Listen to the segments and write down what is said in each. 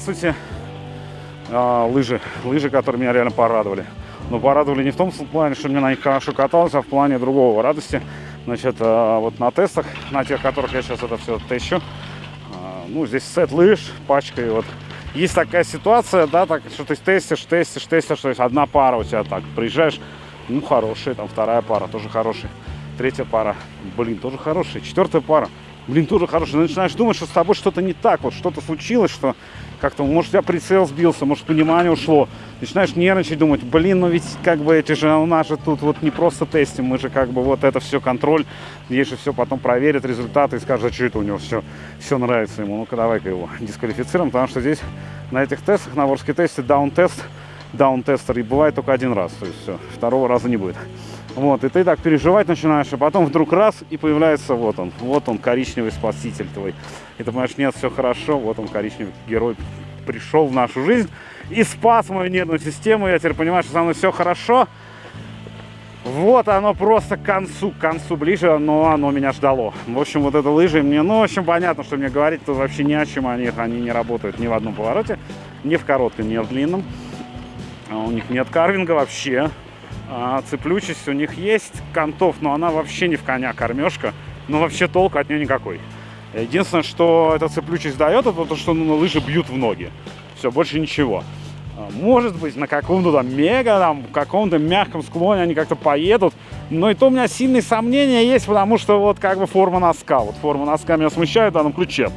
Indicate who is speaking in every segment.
Speaker 1: здравствуйте. А, лыжи, лыжи, которые меня реально порадовали. Но порадовали не в том плане, что мне на них хорошо каталось, а в плане другого радости. Значит, а, вот на тестах, на тех, которых я сейчас это все тещу, а, ну, здесь сет лыж, пачка, и вот есть такая ситуация, да, так, что ты тестишь, тестишь, тестишь, то есть одна пара у тебя так, приезжаешь, ну, хорошая, там вторая пара тоже хорошая, третья пара, блин, тоже хорошая, четвертая пара, блин, тоже хорошая. Начинаешь думать, что с тобой что-то не так, вот что-то случилось, что как-то, может, у тебя прицел сбился, может, понимание ушло. Начинаешь нервничать, думать, блин, ну ведь как бы эти же, у нас же тут вот не просто тестим, мы же как бы вот это все контроль, есть же все потом проверят результаты и скажут, а что это у него все, все нравится ему. Ну-ка давай-ка его дисквалифицируем, потому что здесь на этих тестах, на ворске тесте даун-тест, даун-тестер и бывает только один раз, то есть все, второго раза не будет. Вот, и ты так переживать начинаешь, а потом вдруг раз, и появляется вот он, вот он, коричневый спаситель твой. И ты понимаешь, нет, все хорошо, вот он, коричневый герой, пришел в нашу жизнь и спас мою нервную систему. Я теперь понимаю, что со мной все хорошо. Вот оно просто к концу, к концу ближе, но оно меня ждало. В общем, вот это лыжи мне, ну, в общем, понятно, что мне говорить тут вообще ни о чем о них. Они не работают ни в одном повороте, ни в коротком, ни в длинном. А у них нет карвинга вообще. А, цеплючесть у них есть, контов, но она вообще не в коня кормежка. Ну, вообще толку от нее никакой. Единственное, что эта цеплючесть дает, это то, что ну, лыжи бьют в ноги. Все, больше ничего. А, может быть, на каком-то там мега, там, каком-то мягком склоне они как-то поедут. Но и то у меня сильные сомнения есть, потому что вот как бы форма носка. Вот форма носка меня смущает в данном ключе.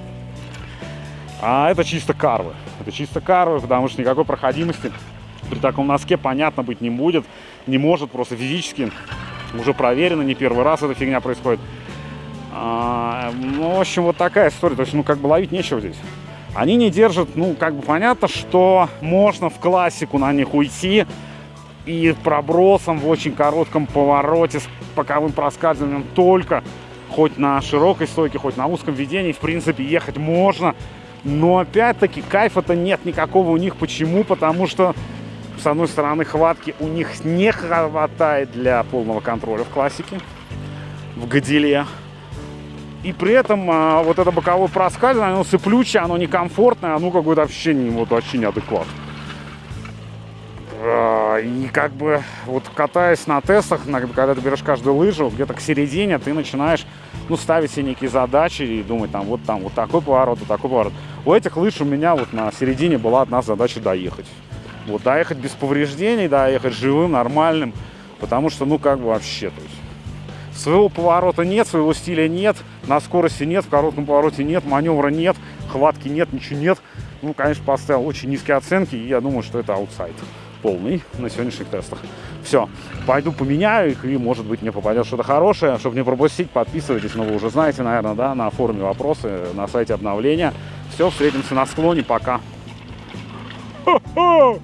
Speaker 1: А это чисто карвы. Это чисто карвы, потому что никакой проходимости при таком носке понятно быть не будет не может просто физически. Уже проверено, не первый раз эта фигня происходит. А, ну, в общем, вот такая история. То есть, ну, как бы ловить нечего здесь. Они не держат, ну, как бы понятно, что можно в классику на них уйти и пробросом в очень коротком повороте с боковым проскальзыванием только хоть на широкой стойке, хоть на узком ведении, в принципе, ехать можно. Но опять-таки кайфа-то нет никакого у них. Почему? Потому что с одной стороны, хватки у них не хватает для полного контроля в классике, в гадиле. И при этом а, вот это боковое проскальзывание, оно сыплючее, оно некомфортное, оно какое-то вообще, не, вот, вообще неадекватно. А, и как бы вот катаясь на тестах, когда ты берешь каждую лыжу, где-то к середине ты начинаешь ну, ставить себе некие задачи и думать, там, вот там, вот такой поворот, вот такой поворот. У этих лыж у меня вот на середине была одна задача доехать. Вот, доехать без повреждений, доехать живым, нормальным. Потому что, ну, как бы вообще, то есть... Своего поворота нет, своего стиля нет, на скорости нет, в коротком повороте нет, маневра нет, хватки нет, ничего нет. Ну, конечно, поставил очень низкие оценки, и я думаю, что это аутсайд полный на сегодняшних тестах. Все, пойду поменяю их, и, может быть, мне попадет что-то хорошее. Чтобы не пропустить, подписывайтесь, но вы уже знаете, наверное, да, на форуме вопросы, на сайте обновления. Все, встретимся на склоне, пока. Ho!